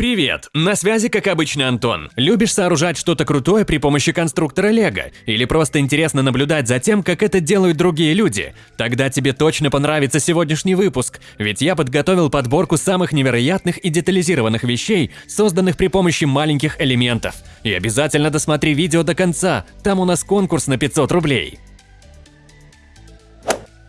Привет! На связи, как обычно, Антон. Любишь сооружать что-то крутое при помощи конструктора Лего? Или просто интересно наблюдать за тем, как это делают другие люди? Тогда тебе точно понравится сегодняшний выпуск, ведь я подготовил подборку самых невероятных и детализированных вещей, созданных при помощи маленьких элементов. И обязательно досмотри видео до конца, там у нас конкурс на 500 рублей.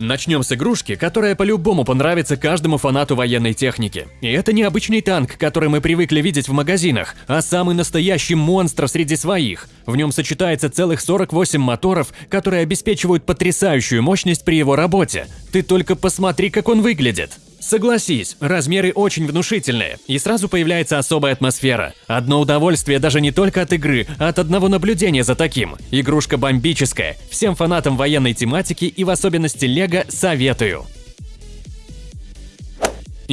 Начнем с игрушки, которая по-любому понравится каждому фанату военной техники. И это не обычный танк, который мы привыкли видеть в магазинах, а самый настоящий монстр среди своих. В нем сочетается целых 48 моторов, которые обеспечивают потрясающую мощность при его работе. Ты только посмотри, как он выглядит. Согласись, размеры очень внушительные, и сразу появляется особая атмосфера. Одно удовольствие даже не только от игры, а от одного наблюдения за таким. Игрушка бомбическая. Всем фанатам военной тематики и в особенности Лего советую.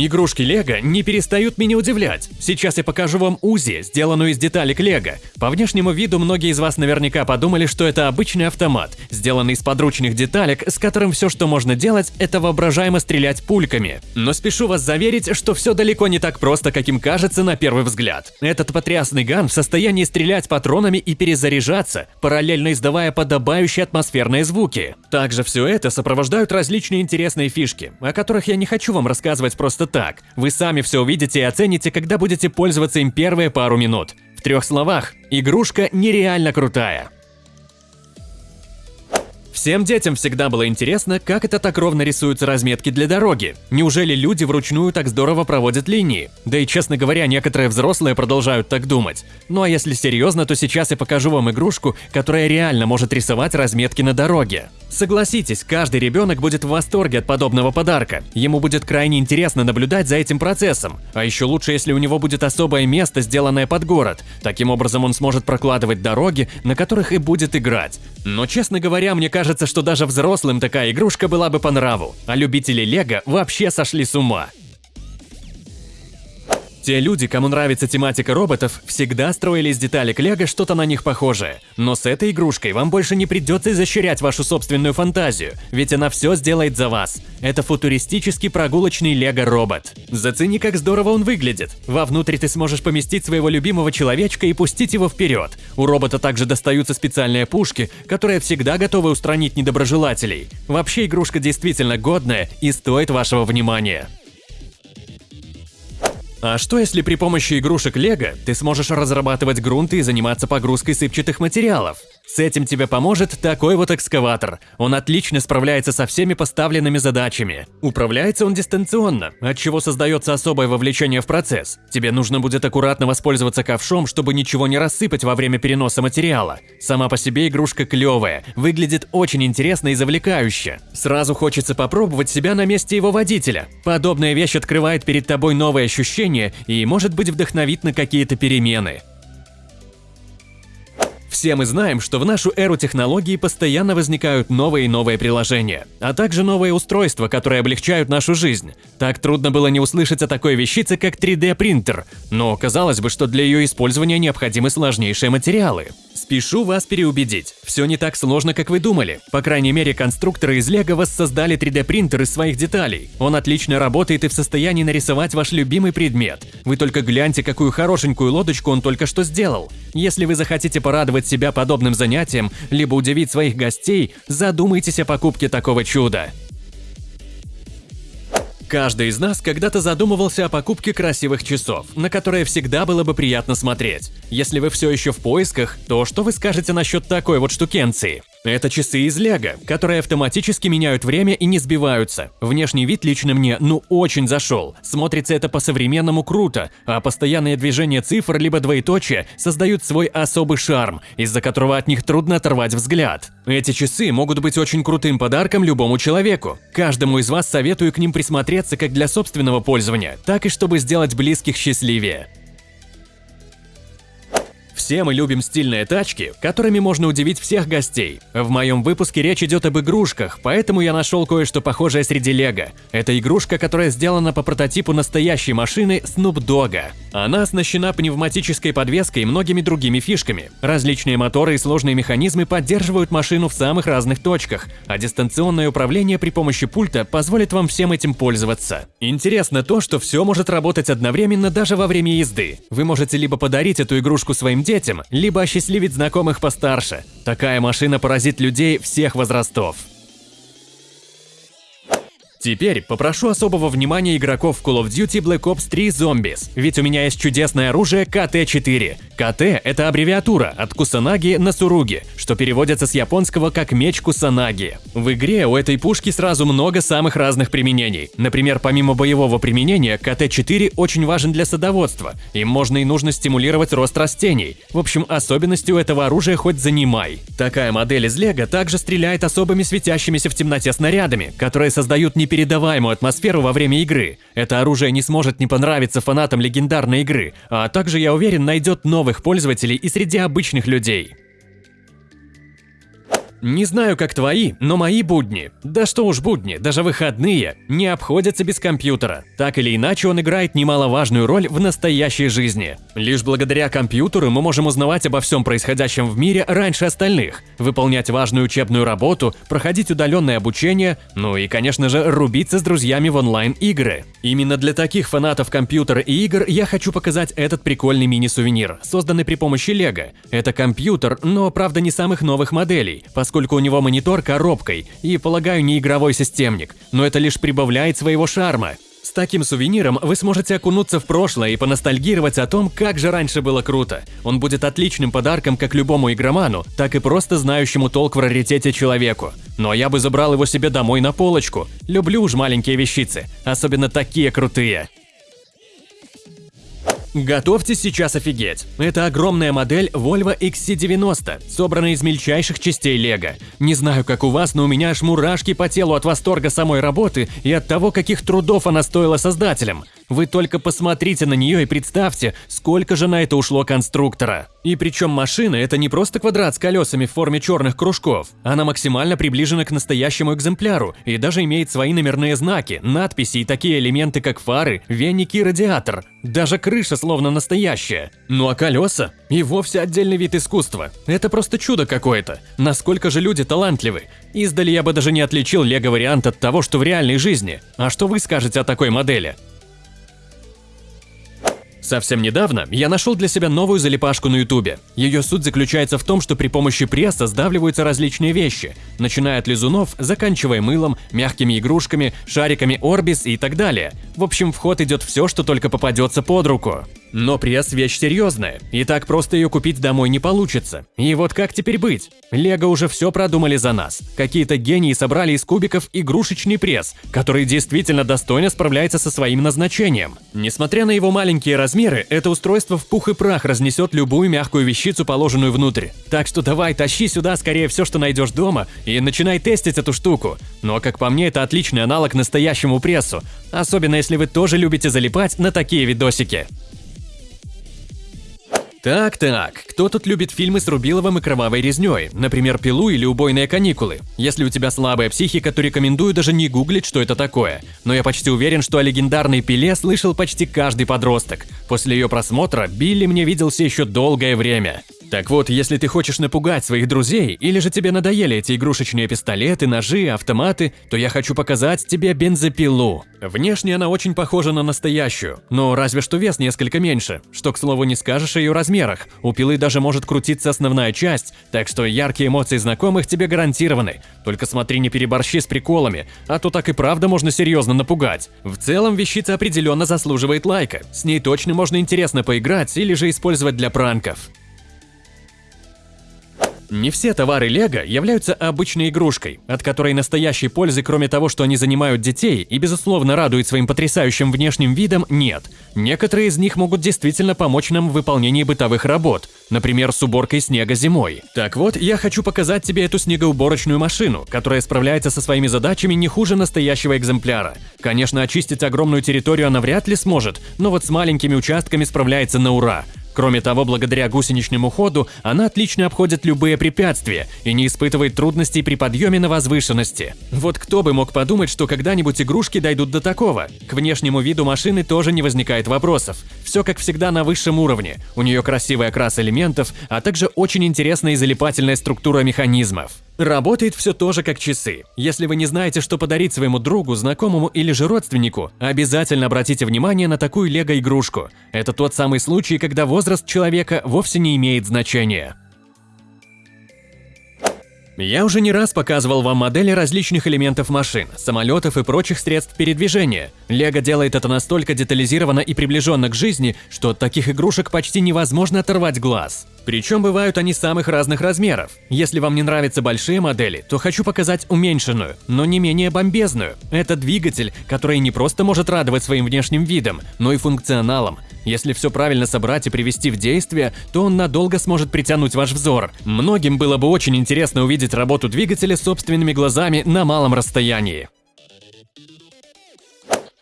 Игрушки Лего не перестают меня удивлять. Сейчас я покажу вам УЗИ, сделанную из деталек Лего. По внешнему виду многие из вас наверняка подумали, что это обычный автомат, сделанный из подручных деталек, с которым все, что можно делать, это воображаемо стрелять пульками. Но спешу вас заверить, что все далеко не так просто, каким кажется на первый взгляд. Этот потрясный ган в состоянии стрелять патронами и перезаряжаться, параллельно издавая подобающие атмосферные звуки. Также все это сопровождают различные интересные фишки, о которых я не хочу вам рассказывать просто так. Вы сами все увидите и оцените, когда будете пользоваться им первые пару минут. В трех словах, игрушка нереально крутая. Всем детям всегда было интересно, как это так ровно рисуются разметки для дороги. Неужели люди вручную так здорово проводят линии? Да и, честно говоря, некоторые взрослые продолжают так думать. Ну а если серьезно, то сейчас я покажу вам игрушку, которая реально может рисовать разметки на дороге. Согласитесь, каждый ребенок будет в восторге от подобного подарка. Ему будет крайне интересно наблюдать за этим процессом. А еще лучше, если у него будет особое место, сделанное под город. Таким образом он сможет прокладывать дороги, на которых и будет играть. Но, честно говоря, мне кажется, кажется, что даже взрослым такая игрушка была бы по нраву, а любители Лего вообще сошли с ума. Те люди, кому нравится тематика роботов, всегда строили из деталек лего что-то на них похожее. Но с этой игрушкой вам больше не придется изощрять вашу собственную фантазию, ведь она все сделает за вас. Это футуристический прогулочный лего-робот. Зацени, как здорово он выглядит. Вовнутрь ты сможешь поместить своего любимого человечка и пустить его вперед. У робота также достаются специальные пушки, которые всегда готовы устранить недоброжелателей. Вообще игрушка действительно годная и стоит вашего внимания. А что если при помощи игрушек Лего ты сможешь разрабатывать грунты и заниматься погрузкой сыпчатых материалов? С этим тебе поможет такой вот экскаватор. Он отлично справляется со всеми поставленными задачами. Управляется он дистанционно, от чего создается особое вовлечение в процесс. Тебе нужно будет аккуратно воспользоваться ковшом, чтобы ничего не рассыпать во время переноса материала. Сама по себе игрушка клевая, выглядит очень интересно и завлекающе. Сразу хочется попробовать себя на месте его водителя. Подобная вещь открывает перед тобой новые ощущения и, может быть, вдохновит на какие-то перемены. Все мы знаем, что в нашу эру технологий постоянно возникают новые и новые приложения, а также новые устройства, которые облегчают нашу жизнь. Так трудно было не услышать о такой вещице, как 3D-принтер, но казалось бы, что для ее использования необходимы сложнейшие материалы. Спешу вас переубедить, все не так сложно, как вы думали. По крайней мере, конструкторы из Лего воссоздали 3D-принтер из своих деталей. Он отлично работает и в состоянии нарисовать ваш любимый предмет. Вы только гляньте, какую хорошенькую лодочку он только что сделал. Если вы захотите порадовать себя подобным занятием, либо удивить своих гостей, задумайтесь о покупке такого чуда. Каждый из нас когда-то задумывался о покупке красивых часов, на которые всегда было бы приятно смотреть. Если вы все еще в поисках, то что вы скажете насчет такой вот штукенции? Это часы из Лего, которые автоматически меняют время и не сбиваются. Внешний вид лично мне ну очень зашел. Смотрится это по-современному круто, а постоянные движения цифр либо двоеточия создают свой особый шарм, из-за которого от них трудно оторвать взгляд. Эти часы могут быть очень крутым подарком любому человеку. Каждому из вас советую к ним присмотреться как для собственного пользования, так и чтобы сделать близких счастливее. Все мы любим стильные тачки, которыми можно удивить всех гостей. В моем выпуске речь идет об игрушках, поэтому я нашел кое-что похожее среди лего. Это игрушка, которая сделана по прототипу настоящей машины Snoop Dogg. Она оснащена пневматической подвеской и многими другими фишками. Различные моторы и сложные механизмы поддерживают машину в самых разных точках, а дистанционное управление при помощи пульта позволит вам всем этим пользоваться. Интересно то, что все может работать одновременно даже во время езды. Вы можете либо подарить эту игрушку своим детям, либо осчастливить знакомых постарше. Такая машина поразит людей всех возрастов. Теперь попрошу особого внимания игроков Call of Duty Black Ops 3 Zombies, ведь у меня есть чудесное оружие КТ-4. КТ – это аббревиатура от Кусанаги на Суруги, что переводится с японского как меч Кусанаги. В игре у этой пушки сразу много самых разных применений. Например, помимо боевого применения, КТ-4 очень важен для садоводства. Им можно и нужно стимулировать рост растений. В общем, особенностью этого оружия хоть занимай. Такая модель из Лего также стреляет особыми светящимися в темноте снарядами, которые создают не непередаваемую атмосферу во время игры. Это оружие не сможет не понравиться фанатам легендарной игры, а также, я уверен, найдет новых пользователей и среди обычных людей. Не знаю, как твои, но мои будни, да что уж будни, даже выходные, не обходятся без компьютера. Так или иначе, он играет немаловажную роль в настоящей жизни. Лишь благодаря компьютеру мы можем узнавать обо всем происходящем в мире раньше остальных, выполнять важную учебную работу, проходить удаленное обучение, ну и, конечно же, рубиться с друзьями в онлайн-игры. Именно для таких фанатов компьютера и игр я хочу показать этот прикольный мини-сувенир, созданный при помощи Лего. Это компьютер, но, правда, не самых новых моделей, у него монитор коробкой и, полагаю, не игровой системник, но это лишь прибавляет своего шарма. С таким сувениром вы сможете окунуться в прошлое и поностальгировать о том, как же раньше было круто. Он будет отличным подарком как любому игроману, так и просто знающему толк в раритете человеку. Но я бы забрал его себе домой на полочку. Люблю уж маленькие вещицы, особенно такие крутые. Готовьтесь сейчас офигеть. Это огромная модель Volvo XC90, собранная из мельчайших частей Лего. Не знаю, как у вас, но у меня аж мурашки по телу от восторга самой работы и от того, каких трудов она стоила создателям. Вы только посмотрите на нее и представьте, сколько же на это ушло конструктора. И причем машина – это не просто квадрат с колесами в форме черных кружков. Она максимально приближена к настоящему экземпляру и даже имеет свои номерные знаки, надписи и такие элементы, как фары, веники и радиатор. Даже крыша словно настоящая. Ну а колеса? И вовсе отдельный вид искусства. Это просто чудо какое-то. Насколько же люди талантливы. Издали я бы даже не отличил лего-вариант от того, что в реальной жизни. А что вы скажете о такой модели? Совсем недавно я нашел для себя новую залипашку на ютубе. Ее суть заключается в том, что при помощи пресса сдавливаются различные вещи, начиная от лизунов, заканчивая мылом, мягкими игрушками, шариками Орбис и так далее. В общем, в ход идет все, что только попадется под руку. Но пресс – вещь серьезная, и так просто ее купить домой не получится. И вот как теперь быть? Лего уже все продумали за нас. Какие-то гении собрали из кубиков игрушечный пресс, который действительно достойно справляется со своим назначением. Несмотря на его маленькие размеры, это устройство в пух и прах разнесет любую мягкую вещицу, положенную внутрь. Так что давай, тащи сюда скорее все, что найдешь дома, и начинай тестить эту штуку. Но, как по мне, это отличный аналог настоящему прессу, особенно если вы тоже любите залипать на такие видосики. Так-так, кто тут любит фильмы с Рубиловым и кровавой резней, например, «Пилу» или «Убойные каникулы»? Если у тебя слабая психика, то рекомендую даже не гуглить, что это такое. Но я почти уверен, что о легендарной «Пиле» слышал почти каждый подросток. После ее просмотра Билли мне виделся еще долгое время. Так вот, если ты хочешь напугать своих друзей, или же тебе надоели эти игрушечные пистолеты, ножи, автоматы, то я хочу показать тебе бензопилу. Внешне она очень похожа на настоящую, но разве что вес несколько меньше, что, к слову, не скажешь о ее размерах. У пилы даже может крутиться основная часть, так что яркие эмоции знакомых тебе гарантированы. Только смотри, не переборщи с приколами, а то так и правда можно серьезно напугать. В целом, вещица определенно заслуживает лайка. С ней точно можно интересно поиграть или же использовать для пранков. Не все товары Лего являются обычной игрушкой, от которой настоящей пользы, кроме того, что они занимают детей и, безусловно, радуют своим потрясающим внешним видом, нет. Некоторые из них могут действительно помочь нам в выполнении бытовых работ, например, с уборкой снега зимой. Так вот, я хочу показать тебе эту снегоуборочную машину, которая справляется со своими задачами не хуже настоящего экземпляра. Конечно, очистить огромную территорию она вряд ли сможет, но вот с маленькими участками справляется на ура – Кроме того, благодаря гусеничному ходу она отлично обходит любые препятствия и не испытывает трудностей при подъеме на возвышенности. Вот кто бы мог подумать, что когда-нибудь игрушки дойдут до такого. К внешнему виду машины тоже не возникает вопросов. Все как всегда на высшем уровне. У нее красивый окрас элементов, а также очень интересная и залипательная структура механизмов. Работает все тоже как часы. Если вы не знаете, что подарить своему другу, знакомому или же родственнику, обязательно обратите внимание на такую лего-игрушку. Это тот самый случай, когда возраст человека вовсе не имеет значения. Я уже не раз показывал вам модели различных элементов машин, самолетов и прочих средств передвижения. Лего делает это настолько детализированно и приближенно к жизни, что от таких игрушек почти невозможно оторвать глаз. Причем бывают они самых разных размеров. Если вам не нравятся большие модели, то хочу показать уменьшенную, но не менее бомбезную. Это двигатель, который не просто может радовать своим внешним видом, но и функционалом. Если все правильно собрать и привести в действие, то он надолго сможет притянуть ваш взор. Многим было бы очень интересно увидеть работу двигателя собственными глазами на малом расстоянии.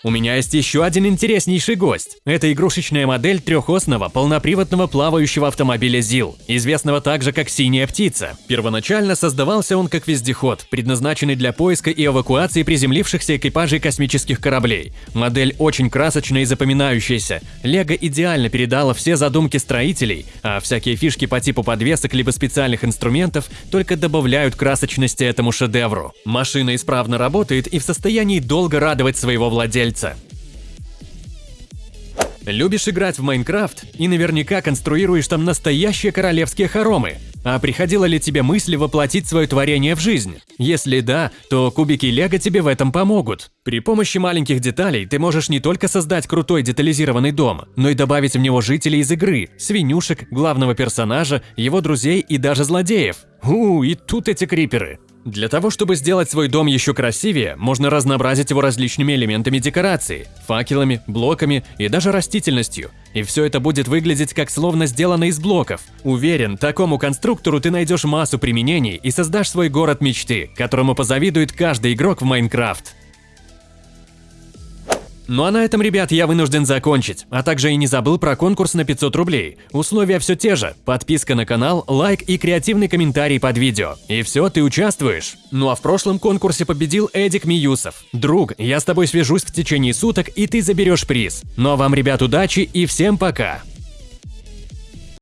У меня есть еще один интереснейший гость. Это игрушечная модель трехосного полноприводного плавающего автомобиля ЗИЛ, известного также как «Синяя птица». Первоначально создавался он как вездеход, предназначенный для поиска и эвакуации приземлившихся экипажей космических кораблей. Модель очень красочная и запоминающаяся. Лего идеально передала все задумки строителей, а всякие фишки по типу подвесок либо специальных инструментов только добавляют красочности этому шедевру. Машина исправно работает и в состоянии долго радовать своего владельца яйца. Любишь играть в Майнкрафт и наверняка конструируешь там настоящие королевские хоромы. А приходила ли тебе мысль воплотить свое творение в жизнь? Если да, то кубики Лего тебе в этом помогут. При помощи маленьких деталей ты можешь не только создать крутой детализированный дом, но и добавить в него жителей из игры, свинюшек, главного персонажа, его друзей и даже злодеев. У, и тут эти криперы. Для того, чтобы сделать свой дом еще красивее, можно разнообразить его различными элементами декорации – факелами, блоками и даже растительностью. И все это будет выглядеть как словно сделано из блоков. Уверен, такому конструктору ты найдешь массу применений и создашь свой город мечты, которому позавидует каждый игрок в Майнкрафт. Ну а на этом, ребят, я вынужден закончить. А также и не забыл про конкурс на 500 рублей. Условия все те же. Подписка на канал, лайк и креативный комментарий под видео. И все, ты участвуешь. Ну а в прошлом конкурсе победил Эдик Миюсов. Друг, я с тобой свяжусь в течение суток, и ты заберешь приз. Ну а вам, ребят, удачи и всем пока!